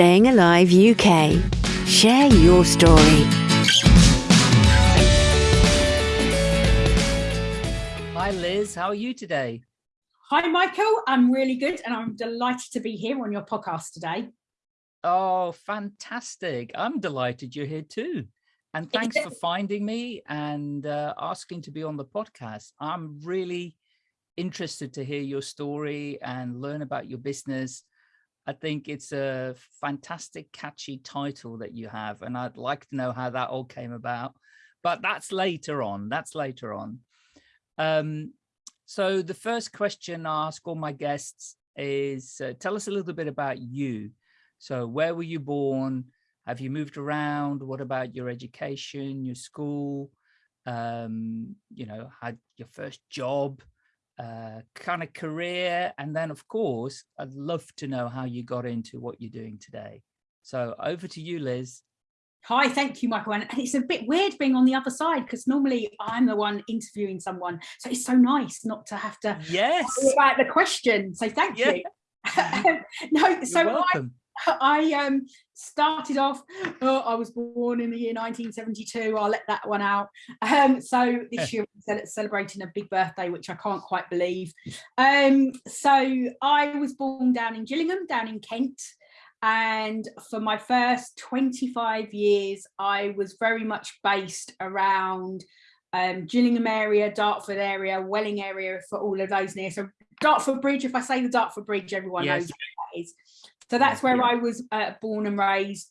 Staying Alive UK. Share your story. Hi, Liz. How are you today? Hi, Michael. I'm really good and I'm delighted to be here on your podcast today. Oh, fantastic. I'm delighted you're here too. And thanks for finding me and uh, asking to be on the podcast. I'm really interested to hear your story and learn about your business. I think it's a fantastic, catchy title that you have, and I'd like to know how that all came about. But that's later on. That's later on. Um, so the first question I ask all my guests is, uh, tell us a little bit about you. So where were you born? Have you moved around? What about your education, your school? Um, you know, had your first job, uh, kind of career. And then of course, I'd love to know how you got into what you're doing today. So over to you, Liz. Hi, thank you, Michael. And it's a bit weird being on the other side because normally I'm the one interviewing someone. So it's so nice not to have to yes about the question. So thank yeah. you. no, so I, I um, started off, oh, I was born in the year 1972. I'll let that one out. Um, so this year we're celebrating a big birthday, which I can't quite believe. Um, so I was born down in Gillingham, down in Kent. And for my first 25 years, I was very much based around um, Gillingham area, Dartford area, Welling area for all of those near. So Dartford Bridge, if I say the Dartford Bridge, everyone yes. knows what that is. So that's where I was uh, born and raised.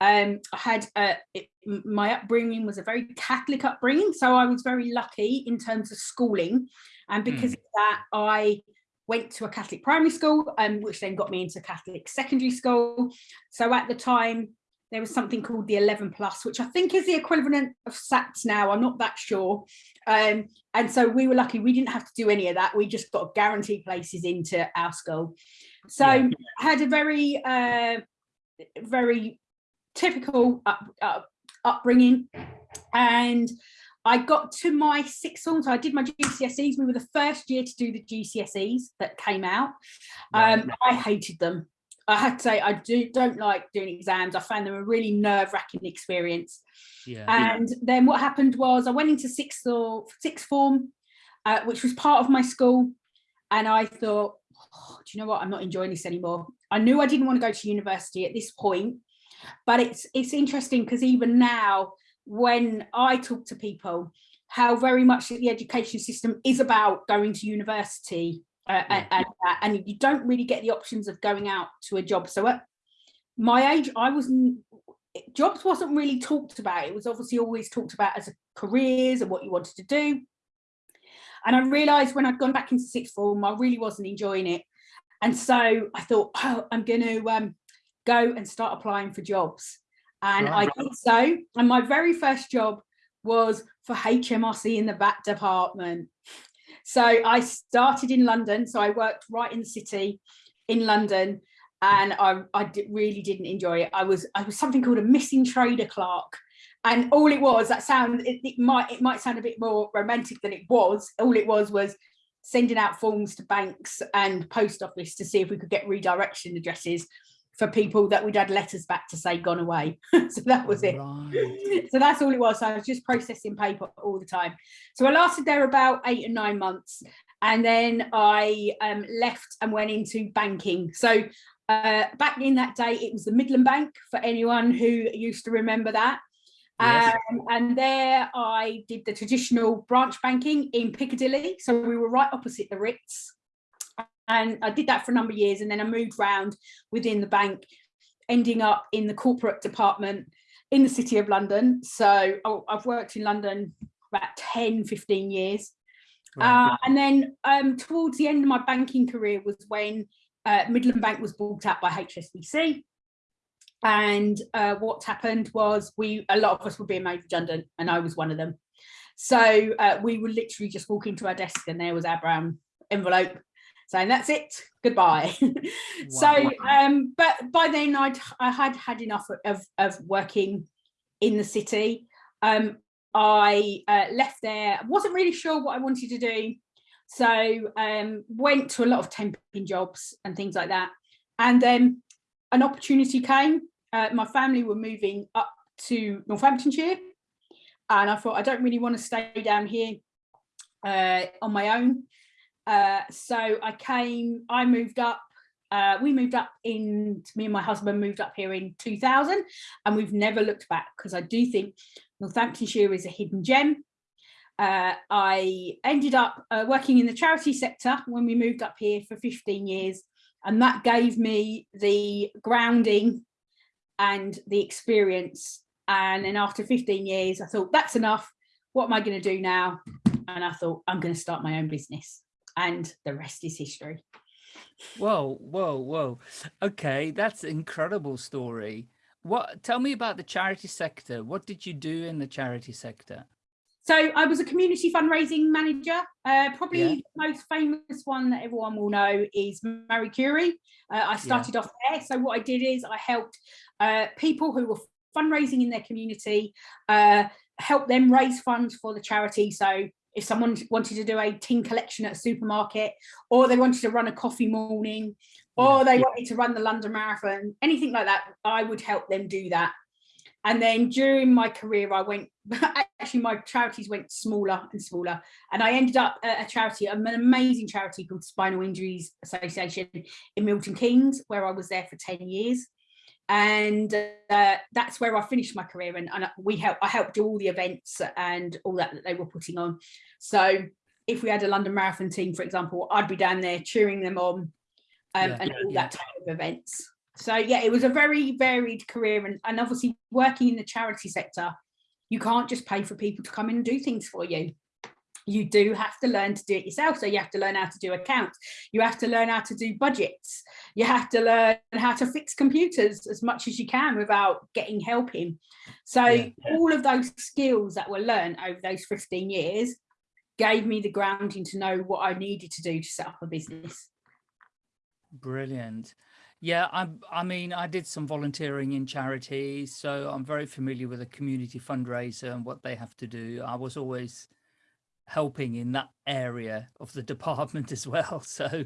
Um, I had uh, it, my upbringing was a very Catholic upbringing, so I was very lucky in terms of schooling, and because mm. of that, I went to a Catholic primary school, um, which then got me into Catholic secondary school. So at the time, there was something called the 11 plus, which I think is the equivalent of SATs now. I'm not that sure. Um, and so we were lucky. We didn't have to do any of that. We just got guaranteed places into our school. So yeah. I had a very, uh, very typical up, up, upbringing. And I got to my sixth form, so I did my GCSEs. We were the first year to do the GCSEs that came out. Um, I hated them. I had to say I do don't like doing exams. I found them a really nerve-wracking experience. Yeah. And then what happened was I went into sixth or sixth form, uh, which was part of my school, and I thought, oh, do you know what? I'm not enjoying this anymore. I knew I didn't want to go to university at this point, but it's it's interesting because even now, when I talk to people, how very much the education system is about going to university uh, yeah. and, and, you don't really get the options of going out to a job. So at my age, I wasn't, jobs wasn't really talked about. It was obviously always talked about as a careers and what you wanted to do. And I realized when I'd gone back into sixth form, I really wasn't enjoying it. And so I thought, oh, I'm going to um, go and start applying for jobs. And right. I did so. And my very first job was for HMRC in the VAT department. So I started in London. So I worked right in the city in London and I, I did, really didn't enjoy it. I was I was something called a missing trader clerk and all it was that sound it, it, might it might sound a bit more romantic than it was all it was was sending out forms to banks and post office to see if we could get redirection addresses for people that we'd had letters back to say gone away so that was it right. so that's all it was so i was just processing paper all the time so i lasted there about eight or nine months and then i um, left and went into banking so uh, back in that day it was the midland bank for anyone who used to remember that Yes. Um, and there I did the traditional branch banking in Piccadilly. So we were right opposite the Ritz. And I did that for a number of years. And then I moved around within the bank, ending up in the corporate department in the city of London. So oh, I've worked in London about 10, 15 years. Uh, and then um, towards the end of my banking career was when uh, Midland Bank was bought out by HSBC and uh, what happened was we a lot of us were being made redundant and I was one of them. So uh, we were literally just walking to our desk and there was our brown envelope saying that's it goodbye wow. so um but by then I'd I had had enough of of working in the city um I uh, left there wasn't really sure what I wanted to do so um went to a lot of temping jobs and things like that and then an opportunity came. Uh, my family were moving up to Northamptonshire and I thought I don't really want to stay down here uh, on my own. Uh, so I came, I moved up, uh, we moved up in, me and my husband moved up here in 2000 and we've never looked back because I do think Northamptonshire is a hidden gem. Uh, I ended up uh, working in the charity sector when we moved up here for 15 years and that gave me the grounding and the experience. And then after 15 years I thought that's enough. What am I going to do now? And I thought I'm going to start my own business and the rest is history whoa whoa whoa okay that's an incredible story what tell me about the charity sector what did you do in the charity sector so I was a community fundraising manager. Uh, probably yeah. the most famous one that everyone will know is Marie Curie. Uh, I started yeah. off there. So what I did is I helped uh, people who were fundraising in their community, uh, help them raise funds for the charity. So if someone wanted to do a tin collection at a supermarket, or they wanted to run a coffee morning, or they wanted to run the London Marathon, anything like that, I would help them do that. And then during my career, I went, actually my charities went smaller and smaller. And I ended up at a charity, an amazing charity called Spinal Injuries Association in Milton Keynes, where I was there for 10 years. And uh, that's where I finished my career and, and we help, I helped do all the events and all that that they were putting on. So if we had a London Marathon team, for example, I'd be down there cheering them on um, yeah, and all yeah. that type of events so yeah it was a very varied career and, and obviously working in the charity sector you can't just pay for people to come in and do things for you you do have to learn to do it yourself. So you have to learn how to do accounts. You have to learn how to do budgets. You have to learn how to fix computers as much as you can without getting help in. So yeah, yeah. all of those skills that were learned over those 15 years gave me the grounding to know what i needed to do to set up a business. Brilliant. Yeah, I, I mean, I did some volunteering in charities, so I'm very familiar with a community fundraiser and what they have to do. I was always helping in that area of the department as well. So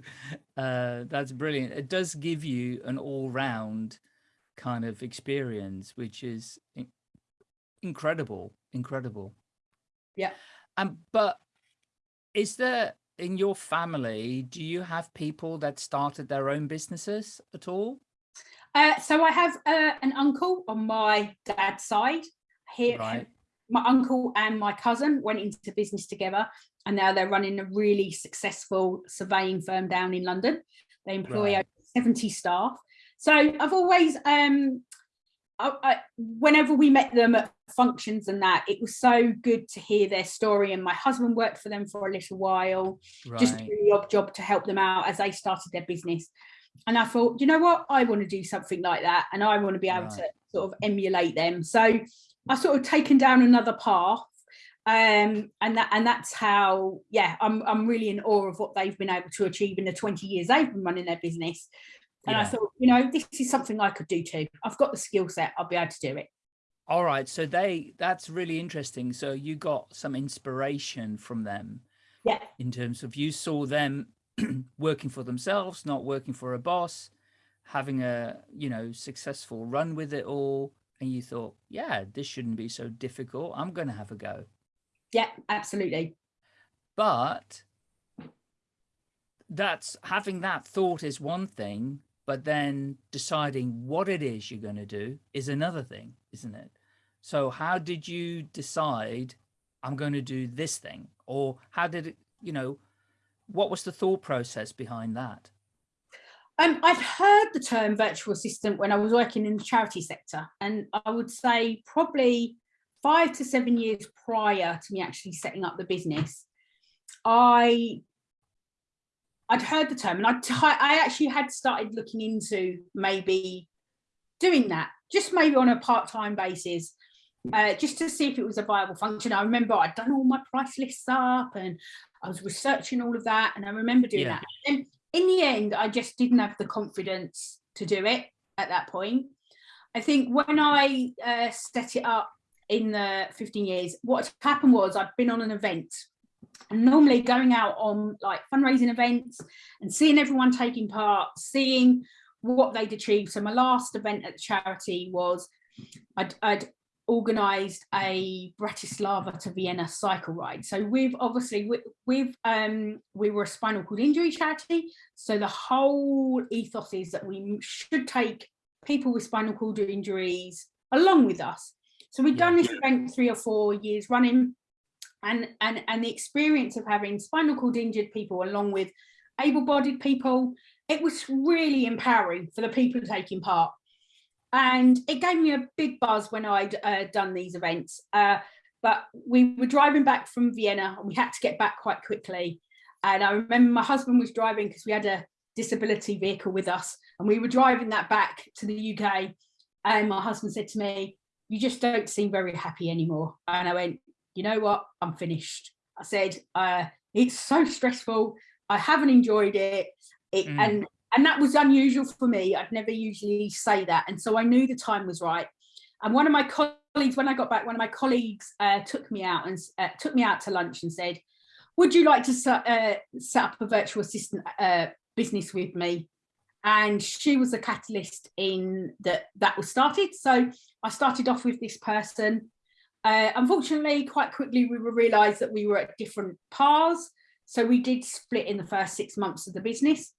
uh, that's brilliant. It does give you an all round kind of experience, which is in incredible, incredible. Yeah. Um, but is there in your family, do you have people that started their own businesses at all? Uh, so I have uh, an uncle on my dad's side. Here, right. My uncle and my cousin went into business together, and now they're running a really successful surveying firm down in London. They employ right. over 70 staff. So I've always um, I, I, whenever we met them at functions and that, it was so good to hear their story. And my husband worked for them for a little while, right. just doing the odd job to help them out as they started their business. And I thought, you know what, I want to do something like that, and I want to be able right. to sort of emulate them. So I sort of taken down another path um and that and that's how yeah i'm i'm really in awe of what they've been able to achieve in the 20 years they've been running their business and yeah. I thought, you know, this is something I could do too. I've got the skill set. I'll be able to do it. All right. So they, that's really interesting. So you got some inspiration from them. Yeah. In terms of you saw them working for themselves, not working for a boss, having a, you know, successful run with it all. And you thought, yeah, this shouldn't be so difficult. I'm going to have a go. Yeah, absolutely. But that's having that thought is one thing, but then deciding what it is you're going to do is another thing, isn't it? So how did you decide I'm going to do this thing? Or how did it, you know, what was the thought process behind that? Um, I've heard the term virtual assistant when I was working in the charity sector, and I would say probably five to seven years prior to me actually setting up the business, I I'd heard the term and I, I actually had started looking into maybe doing that, just maybe on a part-time basis, uh, just to see if it was a viable function. I remember I'd done all my price lists up and I was researching all of that. And I remember doing yeah. that. And in the end, I just didn't have the confidence to do it at that point. I think when I uh, set it up in the 15 years, what happened was I'd been on an event and normally going out on like fundraising events and seeing everyone taking part, seeing what they'd achieved. So my last event at the charity was I'd, I'd organised a Bratislava to Vienna cycle ride. So we've obviously we've um we were a spinal cord injury charity. So the whole ethos is that we should take people with spinal cord injuries along with us. So we've done this event three or four years running and and and the experience of having spinal cord injured people along with able-bodied people, it was really empowering for the people taking part and it gave me a big buzz when I'd uh, done these events. Uh, but we were driving back from Vienna and we had to get back quite quickly. And I remember my husband was driving because we had a disability vehicle with us and we were driving that back to the UK. And my husband said to me, you just don't seem very happy anymore. And I went, you know what, I'm finished. I said, uh, it's so stressful. I haven't enjoyed it. it mm. And and that was unusual for me. I'd never usually say that. And so I knew the time was right. And one of my colleagues, when I got back, one of my colleagues uh, took me out and uh, took me out to lunch and said, would you like to uh, set up a virtual assistant uh, business with me? And she was a catalyst in that that was started. So I started off with this person. Uh, unfortunately, quite quickly, we realized that we were at different paths. So we did split in the first six months of the business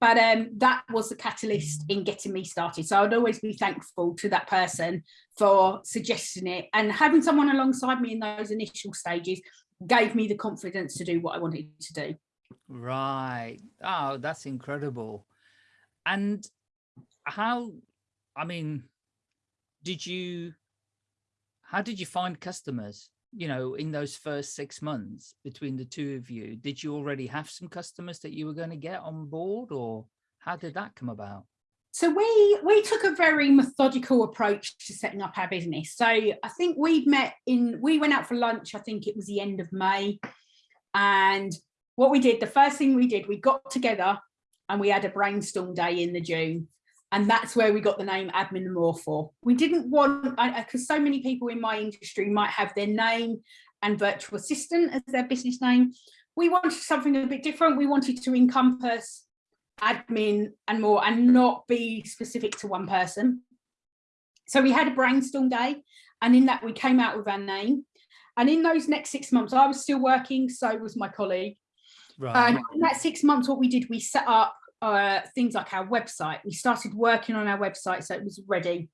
but um, that was the catalyst in getting me started. So I'd always be thankful to that person for suggesting it and having someone alongside me in those initial stages gave me the confidence to do what I wanted to do. Right. Oh, that's incredible. And how, I mean, did you, how did you find customers? You know, in those first six months between the two of you, did you already have some customers that you were going to get on board or how did that come about? So we we took a very methodical approach to setting up our business. So I think we'd met in, we went out for lunch, I think it was the end of May. And what we did, the first thing we did, we got together and we had a brainstorm day in the June and that's where we got the name admin more for. We didn't want, because so many people in my industry might have their name and virtual assistant as their business name. We wanted something a bit different. We wanted to encompass admin and more and not be specific to one person. So we had a brainstorm day and in that we came out with our name. And in those next six months, I was still working, so was my colleague. Right. And in that six months, what we did, we set up uh, things like our website. We started working on our website so it was ready.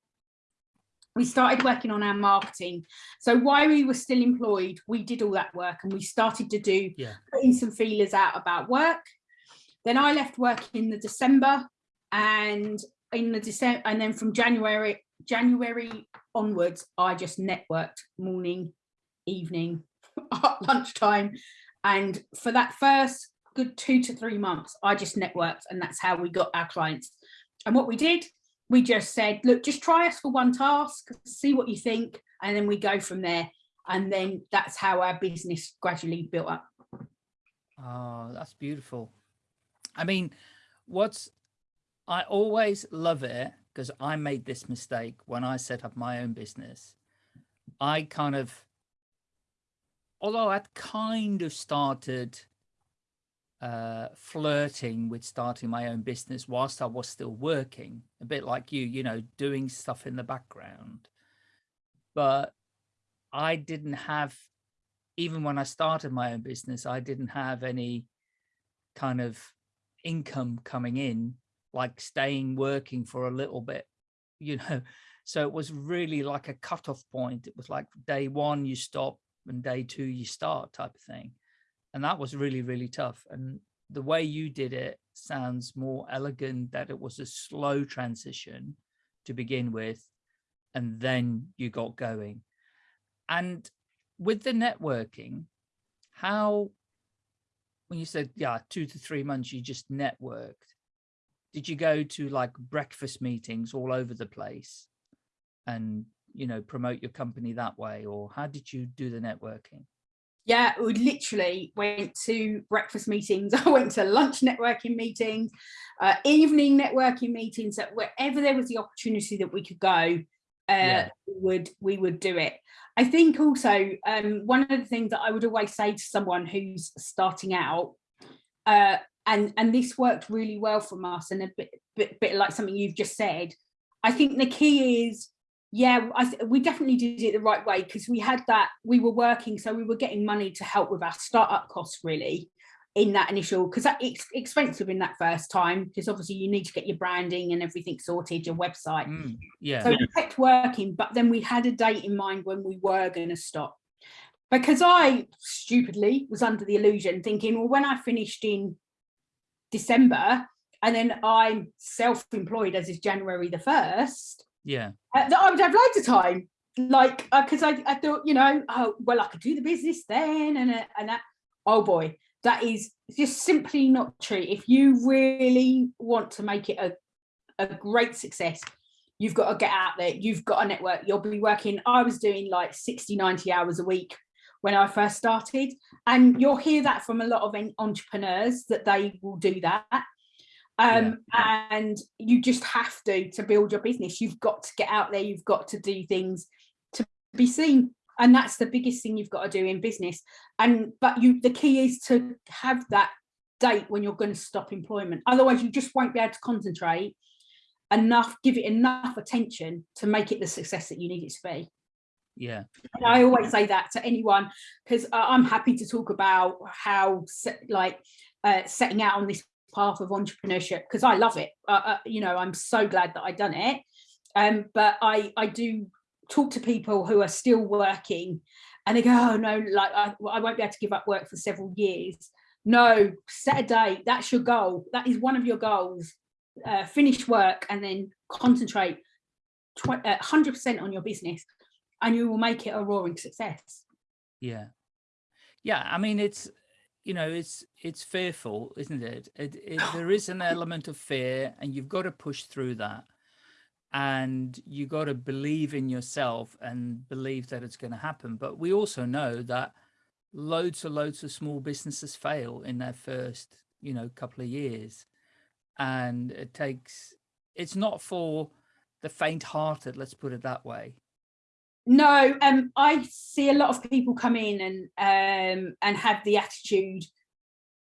We started working on our marketing. So while we were still employed, we did all that work and we started to do yeah. putting some feelers out about work. Then I left work in the December and in the December and then from January January onwards, I just networked morning, evening, lunchtime. And for that first good two to three months, I just networked and that's how we got our clients. And what we did, we just said, look, just try us for one task, see what you think, and then we go from there. And then that's how our business gradually built up. Oh, that's beautiful. I mean, what's, I always love it because I made this mistake when I set up my own business. I kind of, although I'd kind of started uh, flirting with starting my own business whilst I was still working, a bit like you, you know, doing stuff in the background. But I didn't have, even when I started my own business, I didn't have any kind of income coming in, like staying working for a little bit, you know. So it was really like a cutoff point. It was like day one, you stop and day two, you start type of thing and that was really really tough and the way you did it sounds more elegant that it was a slow transition to begin with and then you got going. And with the networking how when you said yeah two to three months you just networked did you go to like breakfast meetings all over the place and you know promote your company that way or how did you do the networking yeah, we literally went to breakfast meetings. I went to lunch networking meetings, uh, evening networking meetings. That wherever there was the opportunity that we could go, uh, yeah. we would we would do it. I think also um, one of the things that I would always say to someone who's starting out, uh, and and this worked really well from us, and a bit bit, bit like something you've just said. I think the key is, yeah, I we definitely did it the right way because we had that, we were working, so we were getting money to help with our startup costs really in that initial, because it's expensive in that first time, because obviously you need to get your branding and everything sorted, your website. Mm, yeah. So it kept working, but then we had a date in mind when we were going to stop. Because I stupidly was under the illusion thinking, well, when I finished in December, and then I'm self-employed as is January the 1st, yeah, uh, I would have loads of time. Like, because uh, I, I thought, you know, oh, well, I could do the business then and, uh, and that, oh boy, that is just simply not true. If you really want to make it a, a great success, you've got to get out there, you've got a network, you'll be working, I was doing like 60, 90 hours a week when I first started. And you'll hear that from a lot of entrepreneurs that they will do that. Um, yeah. And you just have to, to build your business. You've got to get out there, you've got to do things to be seen. And that's the biggest thing you've got to do in business. And but you the key is to have that date when you're going to stop employment. Otherwise, you just won't be able to concentrate enough, give it enough attention to make it the success that you need it to be yeah and i always say that to anyone because i'm happy to talk about how like uh, setting out on this path of entrepreneurship because i love it uh, uh, you know i'm so glad that i done it um but i i do talk to people who are still working and they go oh no like I, I won't be able to give up work for several years no set a date that's your goal that is one of your goals uh, finish work and then concentrate 100% uh, on your business and you will make it a roaring success. Yeah. Yeah. I mean, it's, you know, it's, it's fearful, isn't it? it, it there is an element of fear and you've got to push through that. And you got to believe in yourself and believe that it's going to happen. But we also know that loads and loads of small businesses fail in their first, you know, couple of years. And it takes, it's not for the faint hearted, let's put it that way. No, um, I see a lot of people come in and um, and have the attitude,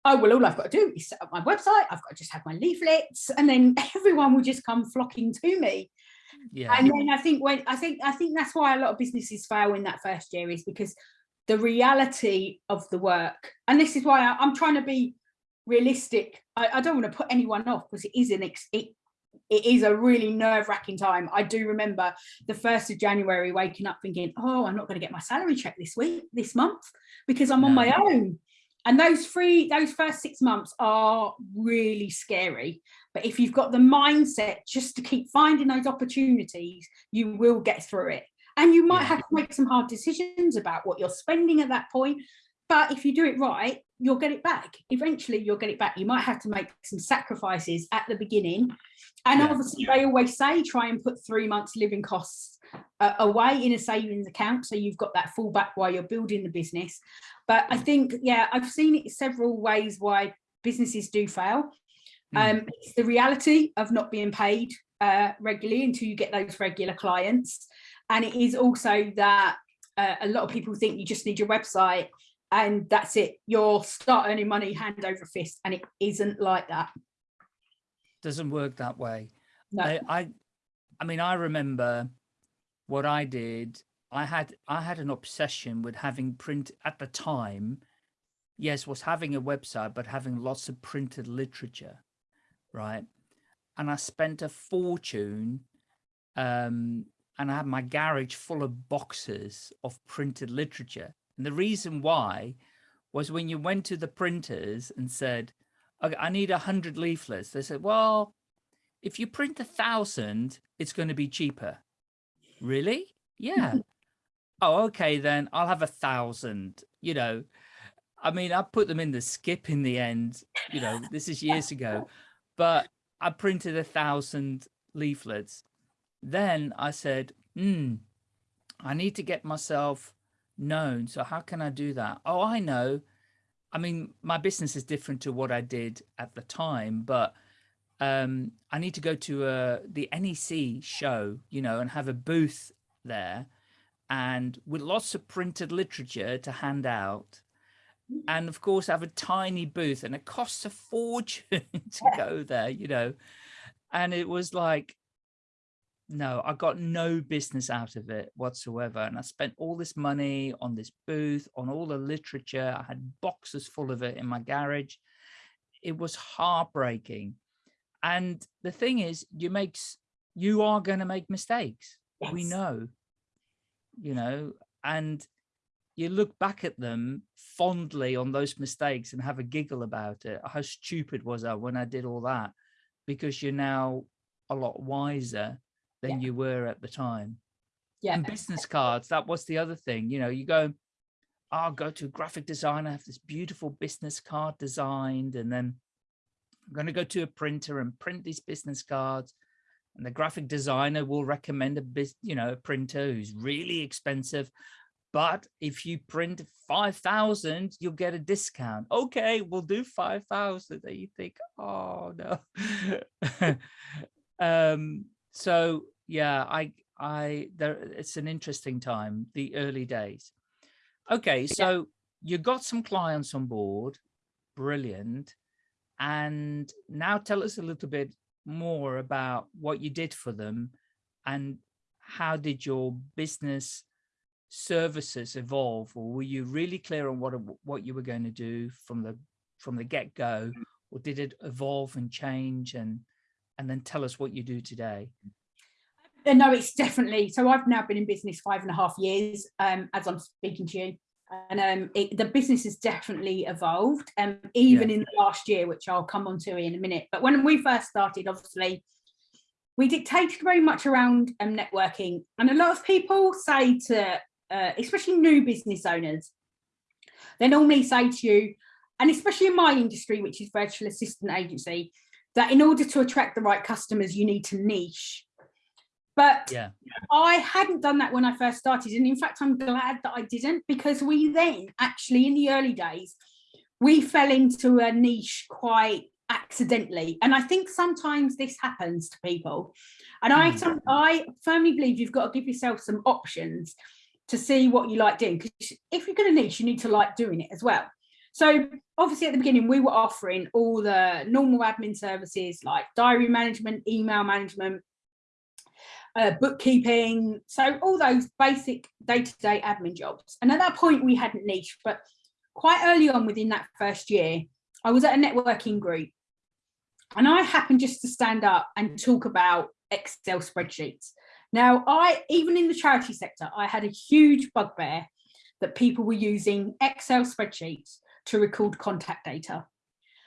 oh, well, all I've got to do is set up my website. I've got to just have my leaflets and then everyone will just come flocking to me. Yeah. And then I think when I think I think that's why a lot of businesses fail in that first year is because the reality of the work, and this is why I, am trying to be realistic. I, I, don't want to put anyone off because it is an ex, it, it is a really nerve-wracking time. I do remember the 1st of January waking up thinking, oh, I'm not going to get my salary check this week, this month, because I'm no. on my own. And those three, those first six months are really scary. But if you've got the mindset just to keep finding those opportunities, you will get through it. And you might yeah. have to make some hard decisions about what you're spending at that point. But if you do it right, you'll get it back. Eventually you'll get it back. You might have to make some sacrifices at the beginning. And yeah. obviously they always say, try and put three months living costs uh, away in a savings account. So you've got that fallback while you're building the business. But I think, yeah, I've seen it several ways why businesses do fail. Mm. Um, it's the reality of not being paid uh, regularly until you get those regular clients. And it is also that uh, a lot of people think you just need your website and that's it. You'll start earning money hand over fist and it isn't like that. Doesn't work that way. No. I, I i mean i remember what i did. I had i had an obsession with having print at the time yes was having a website but having lots of printed literature right? And i spent a fortune um and i had my garage full of boxes of printed literature and the reason why was when you went to the printers and said, okay, I need a hundred leaflets. They said, well, if you print a thousand, it's going to be cheaper. Really? Yeah. oh, okay, then I'll have a thousand, you know, I mean, I put them in the skip in the end, you know, this is years ago, but I printed a thousand leaflets. Then I said, hmm, I need to get myself known. So how can I do that? Oh, I know. I mean, my business is different to what I did at the time, but um, I need to go to uh, the NEC show, you know, and have a booth there and with lots of printed literature to hand out. And of course, I have a tiny booth and it costs a fortune to go there, you know. and it was like no, I got no business out of it whatsoever. And I spent all this money on this booth, on all the literature. I had boxes full of it in my garage. It was heartbreaking. And the thing is, you make, you are going to make mistakes. Yes. We know, you know, and you look back at them fondly on those mistakes and have a giggle about it. How stupid was I when I did all that? Because you're now a lot wiser than yeah. you were at the time. Yeah. And business cards, that was the other thing. You know, you go, I'll go to a graphic designer, have this beautiful business card designed, and then I'm going to go to a printer and print these business cards. And the graphic designer will recommend a biz, you know, a printer who's really expensive. But if you print 5,000, you'll get a discount. Okay, we'll do 5,000. And you think, oh no. um, so yeah, I, I, there, it's an interesting time, the early days. Okay, so you got some clients on board, brilliant. And now tell us a little bit more about what you did for them and how did your business services evolve or were you really clear on what what you were going to do from the from the get-go mm. or did it evolve and change and and then tell us what you do today uh, no, it's definitely. So I've now been in business five and a half years um, as I'm speaking to you. And um, it, the business has definitely evolved, um, even yeah. in the last year, which I'll come on to in a minute. But when we first started, obviously, we dictated very much around um, networking. And a lot of people say to, uh, especially new business owners, they normally say to you, and especially in my industry, which is virtual assistant agency, that in order to attract the right customers, you need to niche. But yeah. I hadn't done that when I first started. And in fact, I'm glad that I didn't because we then actually in the early days, we fell into a niche quite accidentally. And I think sometimes this happens to people. And I, mm. I firmly believe you've got to give yourself some options to see what you like doing. Because if you're going to niche, you need to like doing it as well. So obviously at the beginning, we were offering all the normal admin services like diary management, email management, uh, bookkeeping, so all those basic day-to-day -day admin jobs. And at that point we hadn't niche, but quite early on within that first year, I was at a networking group and I happened just to stand up and talk about Excel spreadsheets. Now, I even in the charity sector, I had a huge bugbear that people were using Excel spreadsheets to record contact data.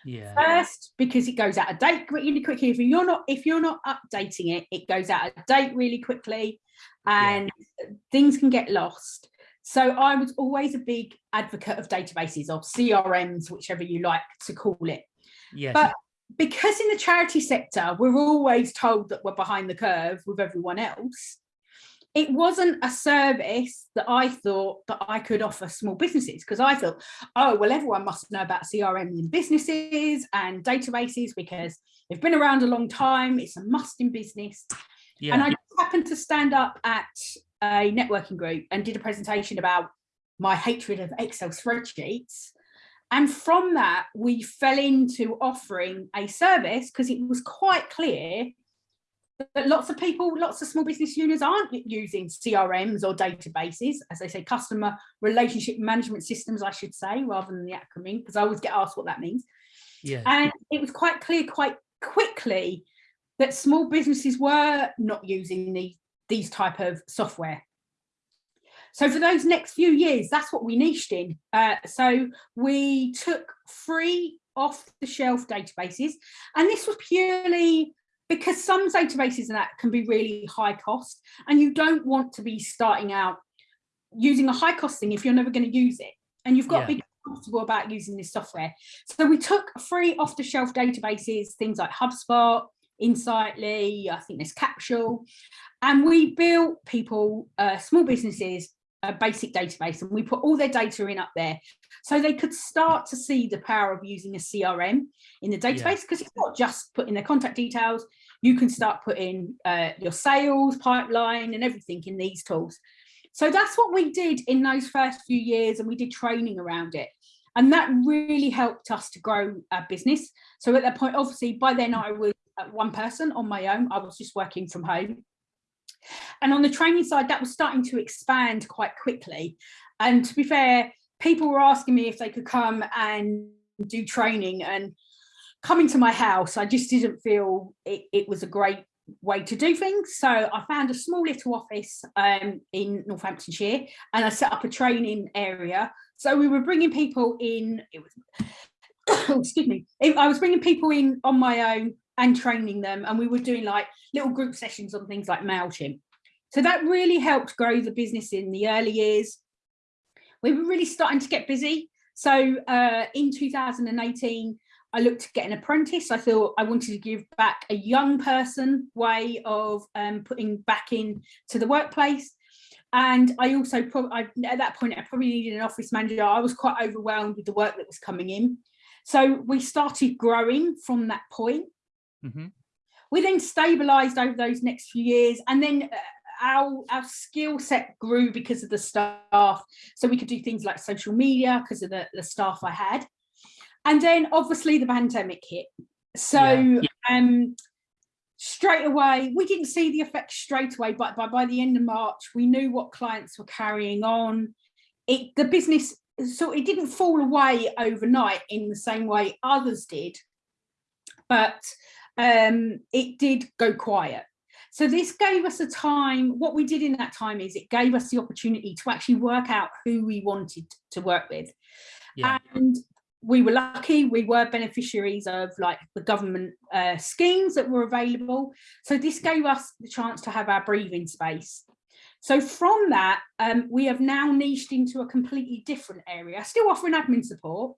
Yeah. First, because it goes out of date really quickly. If you're not if you're not updating it, it goes out of date really quickly and yeah. things can get lost. So I was always a big advocate of databases of CRMs, whichever you like to call it. Yes. But because in the charity sector, we're always told that we're behind the curve with everyone else, it wasn't a service that I thought that I could offer small businesses because I thought, oh, well, everyone must know about CRM in businesses and databases because they've been around a long time. It's a must in business. Yeah. And I happened to stand up at a networking group and did a presentation about my hatred of Excel spreadsheets. And from that, we fell into offering a service because it was quite clear but lots of people, lots of small business owners aren't using CRMs or databases, as they say, customer relationship management systems, I should say, rather than the acronym, because I always get asked what that means. Yeah. And it was quite clear quite quickly that small businesses were not using the, these type of software. So for those next few years, that's what we niched in. Uh, so we took free off the shelf databases, and this was purely because some databases and that can be really high cost and you don't want to be starting out using a high cost thing if you're never going to use it and you've got yeah. to be comfortable about using this software so we took free off-the-shelf databases things like hubspot insightly i think there's capsule and we built people uh, small businesses a basic database and we put all their data in up there so they could start to see the power of using a CRM in the database because yeah. it's not just putting their contact details you can start putting uh, your sales pipeline and everything in these tools so that's what we did in those first few years and we did training around it and that really helped us to grow our business so at that point obviously by then I was uh, one person on my own. I was just working from home. And on the training side, that was starting to expand quite quickly. And to be fair, people were asking me if they could come and do training and coming to my house, I just didn't feel it, it was a great way to do things. So I found a small little office um, in Northamptonshire and I set up a training area. So we were bringing people in, it was, excuse me, I was bringing people in on my own and training them and we were doing like little group sessions on things like MailChimp. So that really helped grow the business in the early years. We were really starting to get busy. So uh, in 2018, I looked to get an apprentice. I thought I wanted to give back a young person way of um, putting back in to the workplace. And I also, I, at that point, I probably needed an office manager. I was quite overwhelmed with the work that was coming in. So we started growing from that point. Mm -hmm. We then stabilized over those next few years and then uh, our, our skill set grew because of the staff. So we could do things like social media because of the, the staff I had. And then obviously the pandemic hit. So yeah. um, straight away, we didn't see the effect straight away, but by, by the end of March, we knew what clients were carrying on. It The business, so it didn't fall away overnight in the same way others did, but um, it did go quiet. So this gave us a time, what we did in that time is it gave us the opportunity to actually work out who we wanted to work with. Yeah. And we were lucky, we were beneficiaries of like the government uh, schemes that were available. So this gave us the chance to have our breathing space. So from that, um, we have now niched into a completely different area, still offering admin support.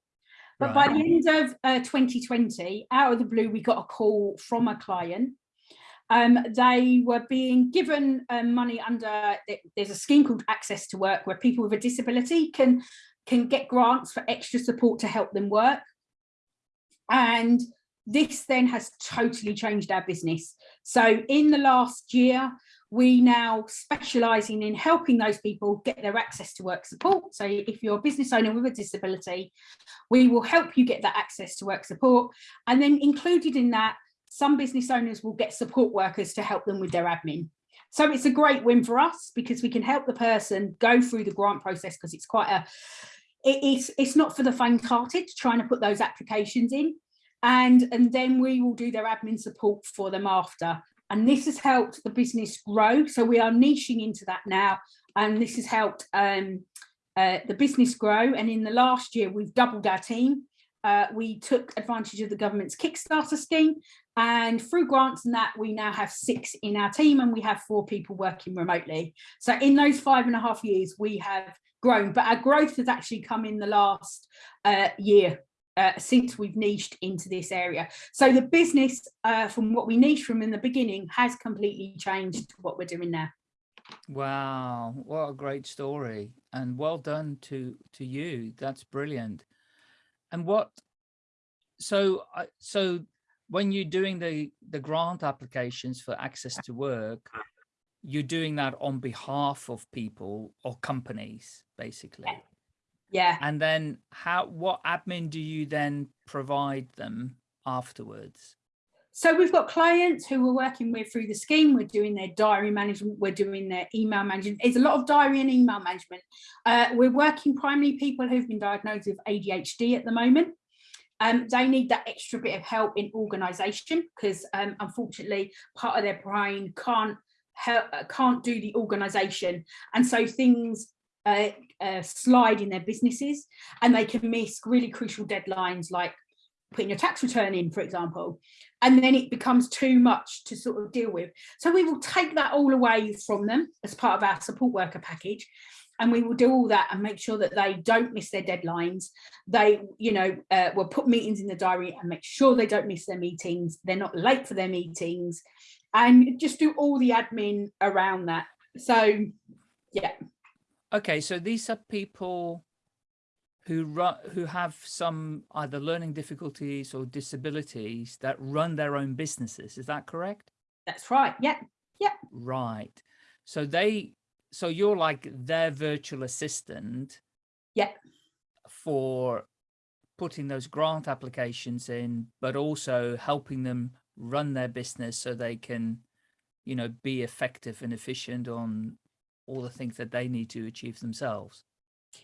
But right. by the end of uh, 2020, out of the blue, we got a call from a client. Um, they were being given um, money under, there's a scheme called Access to Work where people with a disability can can get grants for extra support to help them work. And this then has totally changed our business. So in the last year, we now specialising in helping those people get their access to work support. So if you're a business owner with a disability, we will help you get that access to work support. And then included in that, some business owners will get support workers to help them with their admin. So it's a great win for us because we can help the person go through the grant process because it's quite a it is it's not for the faint-hearted trying to put those applications in and and then we will do their admin support for them after and this has helped the business grow. So we are niching into that now and this has helped um, uh, the business grow. And in the last year we've doubled our team. Uh, we took advantage of the government's Kickstarter scheme and through grants and that we now have six in our team and we have four people working remotely. So in those five and a half years we have grown, but our growth has actually come in the last uh, year uh, since we've niched into this area. So the business uh, from what we niche from in the beginning has completely changed to what we're doing now. Wow, what a great story and well done to to you. That's brilliant. And what so so when you're doing the the grant applications for access to work, you're doing that on behalf of people or companies, basically. Yeah. And then how, what admin do you then provide them afterwards? So we've got clients who we're working with through the scheme. We're doing their diary management. We're doing their email management. It's a lot of diary and email management. Uh, we're working primarily people who've been diagnosed with ADHD at the moment. Um, they need that extra bit of help in organisation because um, unfortunately part of their brain can't help, can't do the organisation. And so things slide in their businesses and they can miss really crucial deadlines like putting your tax return in, for example, and then it becomes too much to sort of deal with. So we will take that all away from them as part of our support worker package. And we will do all that and make sure that they don't miss their deadlines. They, you know, uh, will put meetings in the diary and make sure they don't miss their meetings. They're not late for their meetings and just do all the admin around that. So, yeah. Okay, so these are people who run, who have some either learning difficulties or disabilities that run their own businesses. Is that correct? That's right. Yeah. Yeah. Right. So they, so you're like their virtual assistant. Yeah. For putting those grant applications in, but also helping them run their business so they can, you know, be effective and efficient on all the things that they need to achieve themselves.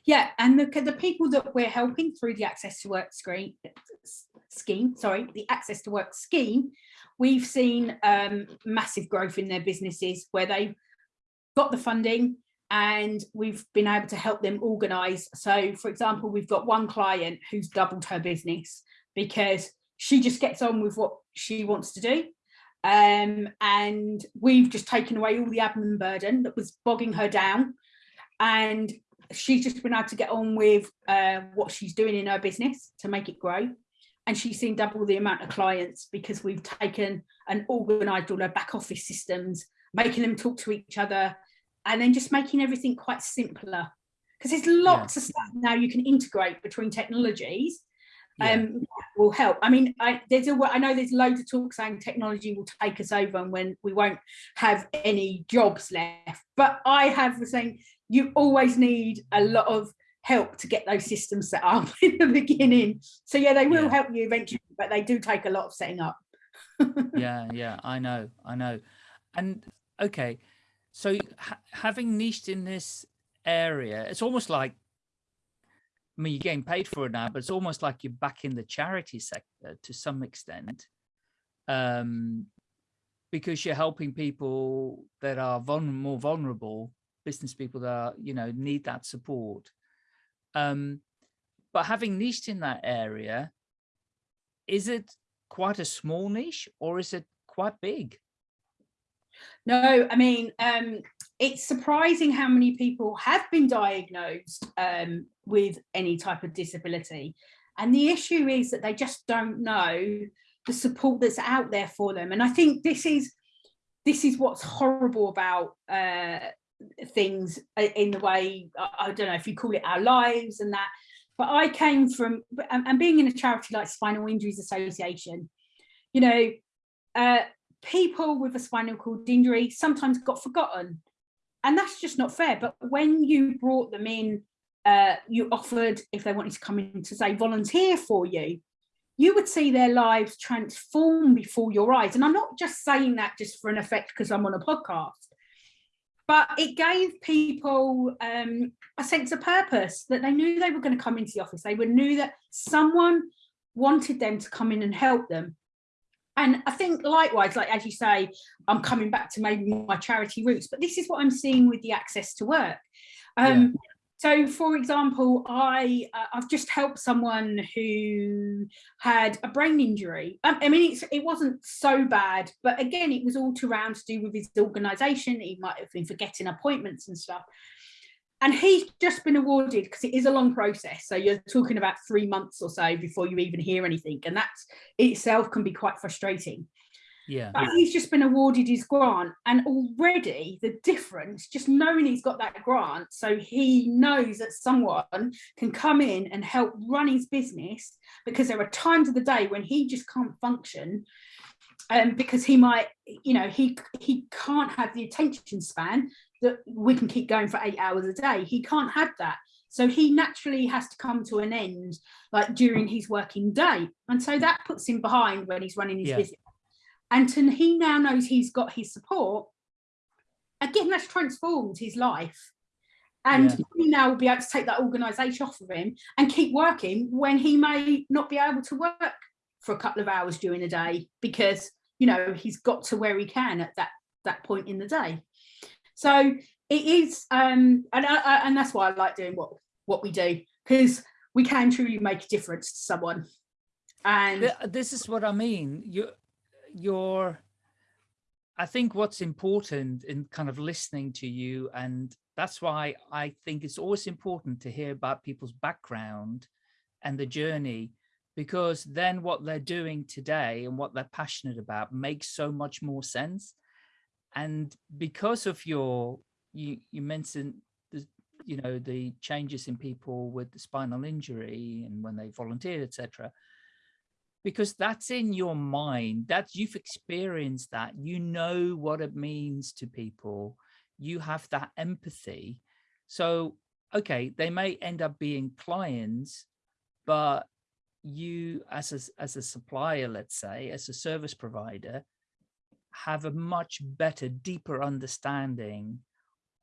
Yeah, and the, the people that we're helping through the Access to Work screen, scheme, sorry, the Access to Work scheme, we've seen um, massive growth in their businesses where they've got the funding and we've been able to help them organise. So, for example, we've got one client who's doubled her business because she just gets on with what she wants to do. Um, and we've just taken away all the admin burden that was bogging her down. And she's just been able to get on with uh, what she's doing in her business to make it grow. And she's seen double the amount of clients because we've taken and organised all her back office systems, making them talk to each other, and then just making everything quite simpler. Because there's lots yeah. of stuff now you can integrate between technologies yeah. um will help i mean i there's a i know there's loads of talk saying technology will take us over and when we won't have any jobs left but i have the saying you always need a lot of help to get those systems set up in the beginning so yeah they will yeah. help you eventually but they do take a lot of setting up yeah yeah i know i know and okay so ha having niched in this area it's almost like I mean, you're getting paid for it now, but it's almost like you're back in the charity sector to some extent, um, because you're helping people that are more vulnerable, business people that are, you know need that support. Um, but having niched in that area, is it quite a small niche or is it quite big? No, I mean, um, it's surprising how many people have been diagnosed um, with any type of disability. And the issue is that they just don't know the support that's out there for them. And I think this is this is what's horrible about uh, things in the way, I don't know if you call it our lives and that, but I came from, and being in a charity like Spinal Injuries Association, you know, uh, people with a spinal cord injury sometimes got forgotten and that's just not fair. But when you brought them in uh, you offered if they wanted to come in to say volunteer for you, you would see their lives transform before your eyes. And I'm not just saying that just for an effect because I'm on a podcast, but it gave people um, a sense of purpose that they knew they were going to come into the office. They would knew that someone wanted them to come in and help them. And I think likewise, like as you say, I'm coming back to maybe my charity roots, but this is what I'm seeing with the access to work. Um, yeah. So, for example, I uh, I've just helped someone who had a brain injury. Um, I mean, it wasn't so bad, but again, it was all to around to do with his organisation. He might have been forgetting appointments and stuff. And he's just been awarded because it is a long process. So you're talking about three months or so before you even hear anything, and that itself can be quite frustrating. Yeah. But he's just been awarded his grant and already the difference, just knowing he's got that grant, so he knows that someone can come in and help run his business because there are times of the day when he just can't function um, because he might, you know, he he can't have the attention span that we can keep going for eight hours a day. He can't have that. So he naturally has to come to an end like during his working day. And so that puts him behind when he's running his yeah. business and to, he now knows he's got his support again that's transformed his life and yeah. he now will be able to take that organization off of him and keep working when he may not be able to work for a couple of hours during the day because you know he's got to where he can at that that point in the day so it is um and I, and that's why i like doing what what we do because we can truly make a difference to someone and this is what i mean you your I think what's important in kind of listening to you, and that's why I think it's always important to hear about people's background and the journey, because then what they're doing today and what they're passionate about makes so much more sense. And because of your, you, you mentioned, the, you know, the changes in people with the spinal injury and when they volunteered, etc because that's in your mind that you've experienced that you know what it means to people you have that empathy. So okay they may end up being clients but you as a, as a supplier, let's say, as a service provider, have a much better, deeper understanding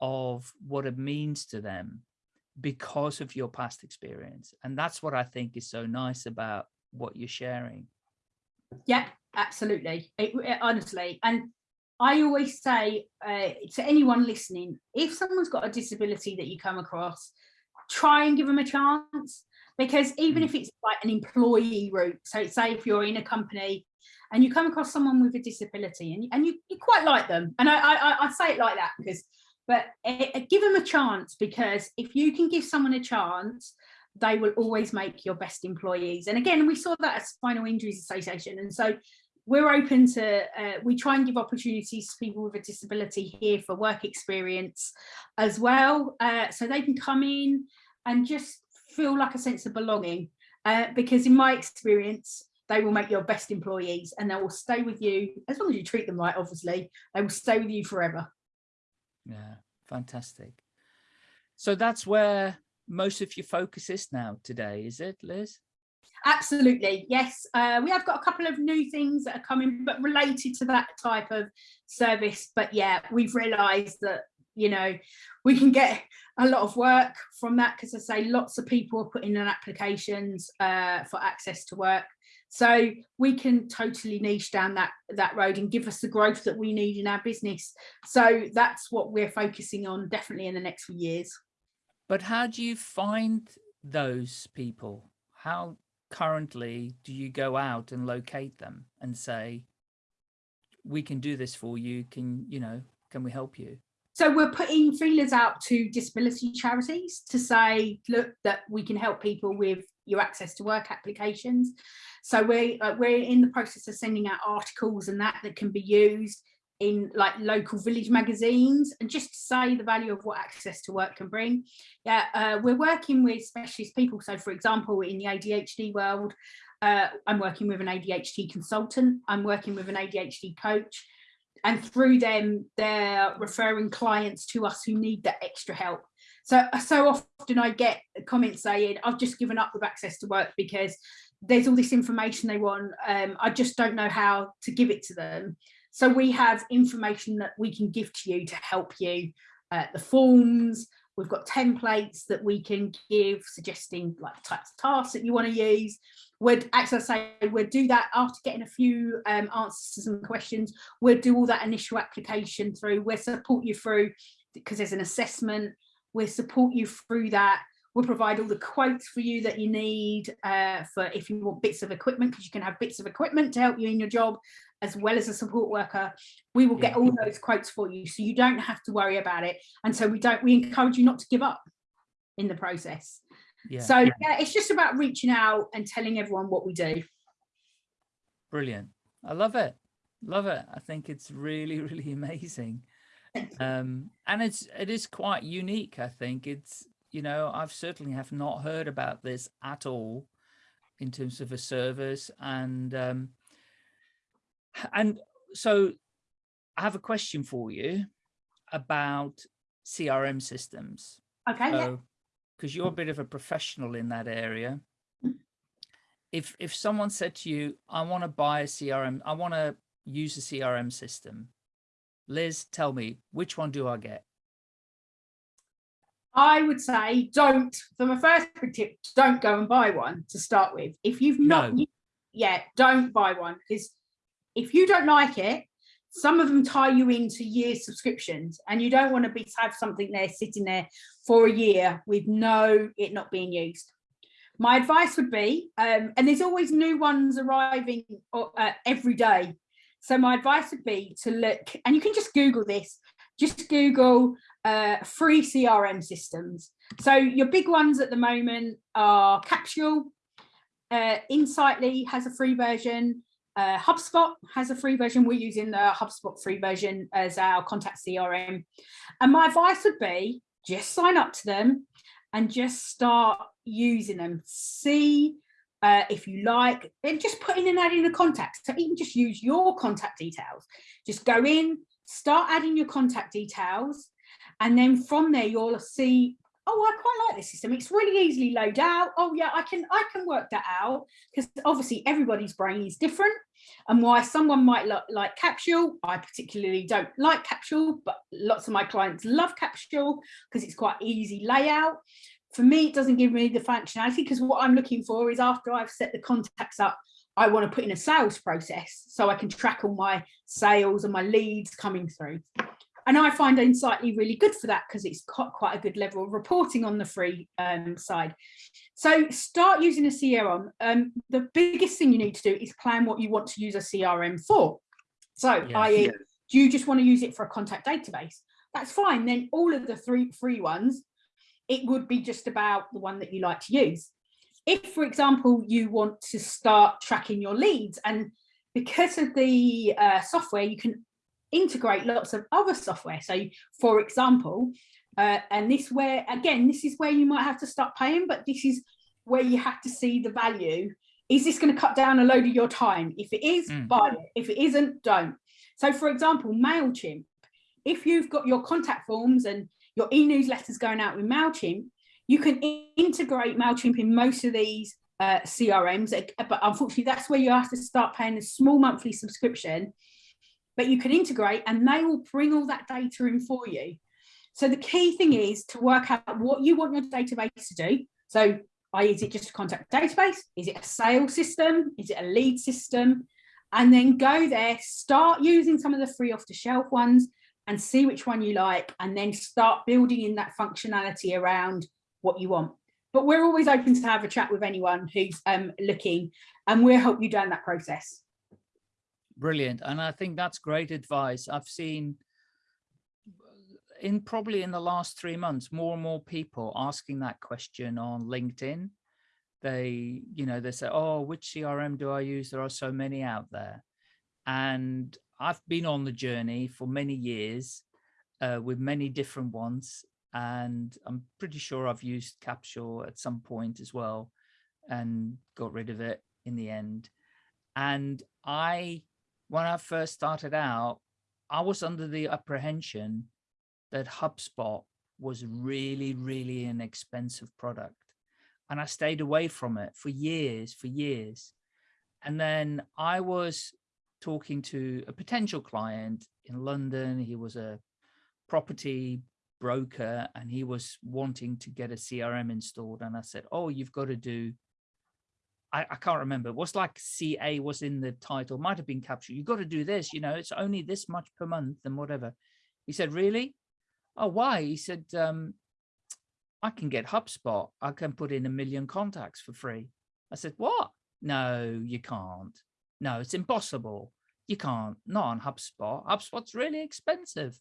of what it means to them because of your past experience. And that's what I think is so nice about what you're sharing. Yeah, absolutely. It, it, honestly. And I always say uh, to anyone listening, if someone's got a disability that you come across, try and give them a chance because even mm. if it's like an employee route, so say if you're in a company and you come across someone with a disability and, and you, you quite like them, and I, I, I say it like that because, but it, it, give them a chance because if you can give someone a chance, they will always make your best employees. And again, we saw that at Spinal Injuries Association. And so we're open to, uh, we try and give opportunities to people with a disability here for work experience as well. Uh, so they can come in and just feel like a sense of belonging. Uh, because in my experience, they will make your best employees and they will stay with you as long as you treat them right, obviously, they will stay with you forever. Yeah, fantastic. So that's where most of your focus is now today, is it, Liz? Absolutely, yes. Uh, we have got a couple of new things that are coming, but related to that type of service. But yeah, we've realised that, you know, we can get a lot of work from that because I say lots of people are putting in applications uh, for access to work. So we can totally niche down that, that road and give us the growth that we need in our business. So that's what we're focusing on definitely in the next few years. But how do you find those people? How currently do you go out and locate them and say, we can do this for you. Can, you know, can we help you? So we're putting feelers out to disability charities to say, look, that we can help people with your access to work applications. So we're, uh, we're in the process of sending out articles and that that can be used in like local village magazines and just to say the value of what access to work can bring. Yeah, uh, we're working with specialist people. So for example, in the ADHD world, uh, I'm working with an ADHD consultant, I'm working with an ADHD coach, and through them, they're referring clients to us who need that extra help. So, so often I get comments saying, I've just given up with access to work because there's all this information they want. Um, I just don't know how to give it to them. So we have information that we can give to you to help you. Uh, the forms, we've got templates that we can give suggesting like types of tasks that you want to use. We'd as I say we'd do that after getting a few um, answers to some questions. we'd do all that initial application through. We'll support you through because there's an assessment. We'll support you through that. We'll provide all the quotes for you that you need uh, for if you want bits of equipment, because you can have bits of equipment to help you in your job, as well as a support worker. We will get all those quotes for you, so you don't have to worry about it. And so we don't. We encourage you not to give up in the process. Yeah. So yeah, it's just about reaching out and telling everyone what we do. Brilliant. I love it. Love it. I think it's really, really amazing. Um, and it's it is quite unique. I think it's you know, I've certainly have not heard about this at all in terms of a service and um, and so I have a question for you about CRM systems. Okay. So, because you're a bit of a professional in that area. If if someone said to you, I want to buy a CRM, I want to use a CRM system. Liz, tell me, which one do I get? I would say don't, for my first tip, don't go and buy one to start with. If you've not no. yet, don't buy one because if you don't like it, some of them tie you into year subscriptions and you don't want to be to have something there sitting there for a year with no it not being used. My advice would be, um, and there's always new ones arriving uh, every day. So my advice would be to look, and you can just Google this, just Google uh, free CRM systems. So your big ones at the moment are Capsule, uh, Insightly has a free version, uh, HubSpot has a free version. We're using the HubSpot free version as our contact CRM. And my advice would be just sign up to them and just start using them. See uh, if you like, and just put in and add in the contacts. So even just use your contact details. Just go in, start adding your contact details and then from there, you'll see, oh, I quite like this system. It's really easily laid out. Oh yeah, I can I can work that out because obviously everybody's brain is different. And why someone might like Capsule, I particularly don't like Capsule, but lots of my clients love Capsule because it's quite easy layout. For me, it doesn't give me the functionality because what I'm looking for is after I've set the contacts up, I want to put in a sales process so I can track all my sales and my leads coming through. And I find Insightly really good for that because it's got quite a good level of reporting on the free um, side. So start using a CRM. Um, the biggest thing you need to do is plan what you want to use a CRM for. So yes, i.e., yes. do you just want to use it for a contact database? That's fine. Then all of the three free ones, it would be just about the one that you like to use. If, for example, you want to start tracking your leads and because of the uh, software, you can integrate lots of other software. So for example, uh, and this where, again, this is where you might have to start paying, but this is where you have to see the value. Is this going to cut down a load of your time? If it is, mm. buy it. If it isn't, don't. So for example, MailChimp, if you've got your contact forms and your e-newsletters going out with MailChimp, you can integrate MailChimp in most of these uh, CRMs, but unfortunately that's where you have to start paying a small monthly subscription but you can integrate and they will bring all that data in for you. So the key thing is to work out what you want your database to do. So is it just a contact database? Is it a sales system? Is it a lead system? And then go there, start using some of the free off the shelf ones and see which one you like, and then start building in that functionality around what you want. But we're always open to have a chat with anyone who's um, looking and we'll help you down that process. Brilliant. And I think that's great advice. I've seen in probably in the last three months, more and more people asking that question on LinkedIn. They, you know, they say, oh, which CRM do I use? There are so many out there. And I've been on the journey for many years uh, with many different ones. And I'm pretty sure I've used Capsule at some point as well and got rid of it in the end. And I when I first started out, I was under the apprehension that HubSpot was really, really an expensive product. And I stayed away from it for years, for years. And then I was talking to a potential client in London. He was a property broker and he was wanting to get a CRM installed. And I said, oh, you've got to do I, I, can't remember. It was like CA was in the title, might have been captured. You've got to do this, you know, it's only this much per month and whatever. He said, really? Oh, why? He said, um, I can get HubSpot. I can put in a million contacts for free. I said, what? No, you can't. No, it's impossible. You can't, not on HubSpot. HubSpot's really expensive.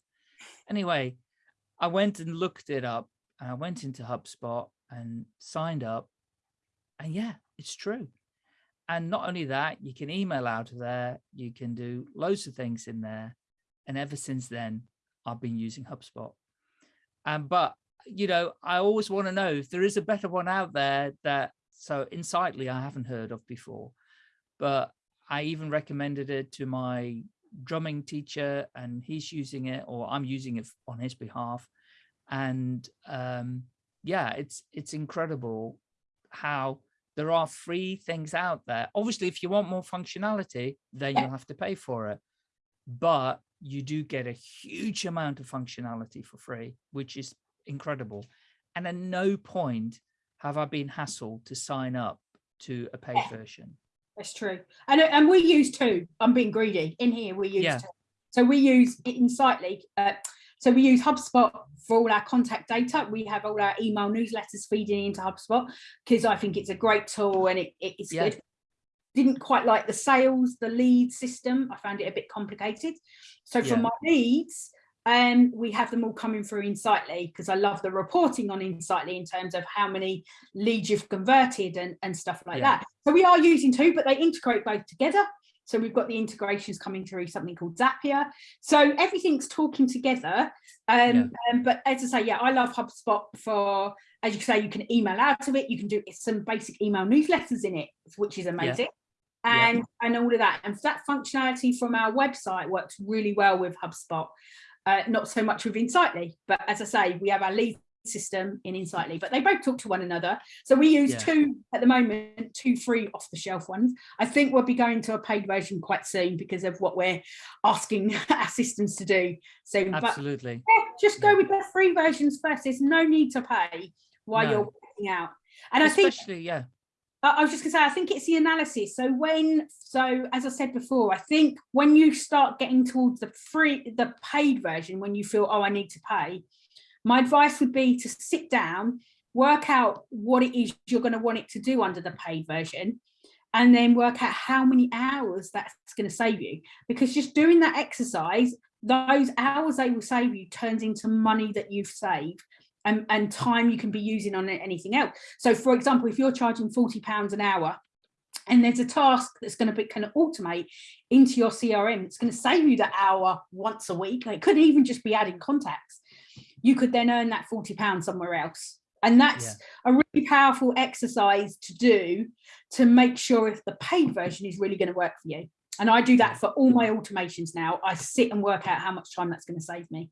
Anyway, I went and looked it up and I went into HubSpot and signed up. And yeah, it's true. And not only that, you can email out of there, you can do loads of things in there. And ever since then, I've been using HubSpot. Um, but, you know, I always want to know if there is a better one out there that, so Insightly, I haven't heard of before, but I even recommended it to my drumming teacher and he's using it or I'm using it on his behalf. And um, yeah, it's, it's incredible how there are free things out there. Obviously, if you want more functionality, then you'll have to pay for it. But you do get a huge amount of functionality for free, which is incredible. And at no point have I been hassled to sign up to a paid version. That's true. And, and we use two. I'm being greedy. In here, we use yeah. two. So we use Insightly. Uh, so we use HubSpot for all our contact data. We have all our email newsletters feeding into HubSpot because I think it's a great tool and it, it's yeah. good. Didn't quite like the sales, the lead system. I found it a bit complicated. So for yeah. my leads, um, we have them all coming through Insightly because I love the reporting on Insightly in terms of how many leads you've converted and, and stuff like yeah. that. So we are using two, but they integrate both together. So we've got the integrations coming through something called Zapier. So everything's talking together. Um, yeah. um, but as I say, yeah, I love HubSpot for, as you say, you can email out of it. You can do some basic email newsletters in it, which is amazing. Yeah. And, and all of that. And that functionality from our website works really well with HubSpot. Uh, not so much with Insightly, but as I say, we have our lead system in Insightly, but they both talk to one another. So we use yeah. two at the moment, two free off the shelf ones. I think we'll be going to a paid version quite soon because of what we're asking our systems to do. So absolutely, but, yeah, just go with the free versions first. There's no need to pay while no. you're working out. And Especially, I think, yeah. I was just gonna say, I think it's the analysis. So when, so as I said before, I think when you start getting towards the free, the paid version, when you feel, oh, I need to pay, my advice would be to sit down, work out what it is you're going to want it to do under the paid version, and then work out how many hours that's going to save you. Because just doing that exercise, those hours they will save you turns into money that you've saved and, and time you can be using on anything else. So for example, if you're charging 40 pounds an hour and there's a task that's going to be kind of automate into your CRM, it's going to save you that hour once a week. It could even just be adding contacts. You could then earn that 40 pounds somewhere else. And that's yeah. a really powerful exercise to do to make sure if the paid version is really going to work for you. And I do that for all my automations now. I sit and work out how much time that's going to save me.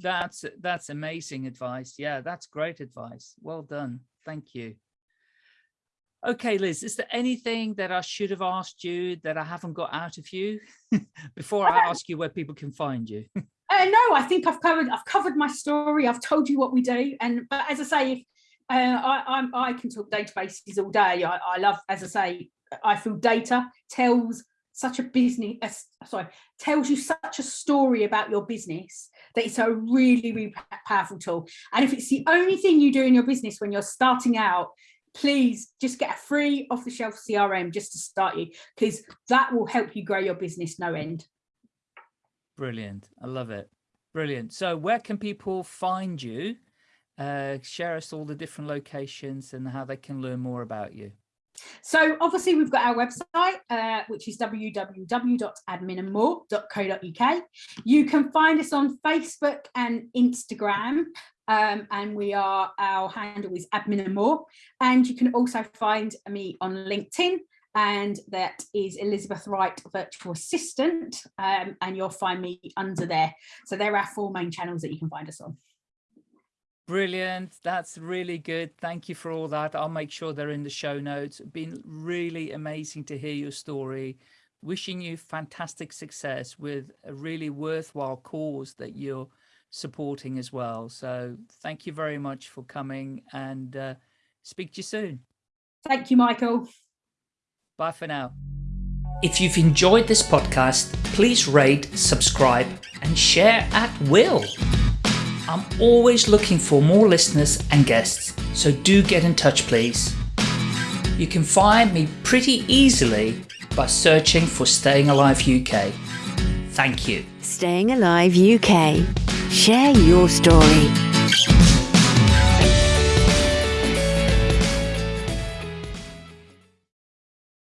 That's that's amazing advice. Yeah, that's great advice. Well done. Thank you. Okay, Liz, is there anything that I should have asked you that I haven't got out of you before I ask you where people can find you? uh, no, I think I've covered I've covered my story. I've told you what we do. And but as I say, if uh, I, I'm, I can talk databases all day. I, I love, as I say, I feel data tells such a business, uh, sorry, tells you such a story about your business that it's a really, really powerful tool. And if it's the only thing you do in your business when you're starting out, please just get a free off the shelf CRM just to start you, because that will help you grow your business no end. Brilliant. I love it. Brilliant. So where can people find you? Uh, share us all the different locations and how they can learn more about you. So obviously we've got our website, uh, which is www.adminandmore.co.uk. You can find us on Facebook and Instagram. Um, and we are, our handle is admin and more. And you can also find me on LinkedIn and that is Elizabeth Wright Virtual Assistant um, and you'll find me under there. So there are four main channels that you can find us on. Brilliant. That's really good. Thank you for all that. I'll make sure they're in the show notes. Been really amazing to hear your story. Wishing you fantastic success with a really worthwhile cause that you're supporting as well. So thank you very much for coming and uh, speak to you soon. Thank you, Michael. Bye for now. If you've enjoyed this podcast, please rate, subscribe and share at will. I'm always looking for more listeners and guests, so do get in touch please. You can find me pretty easily by searching for Staying Alive UK. Thank you. Staying Alive UK. Share your story.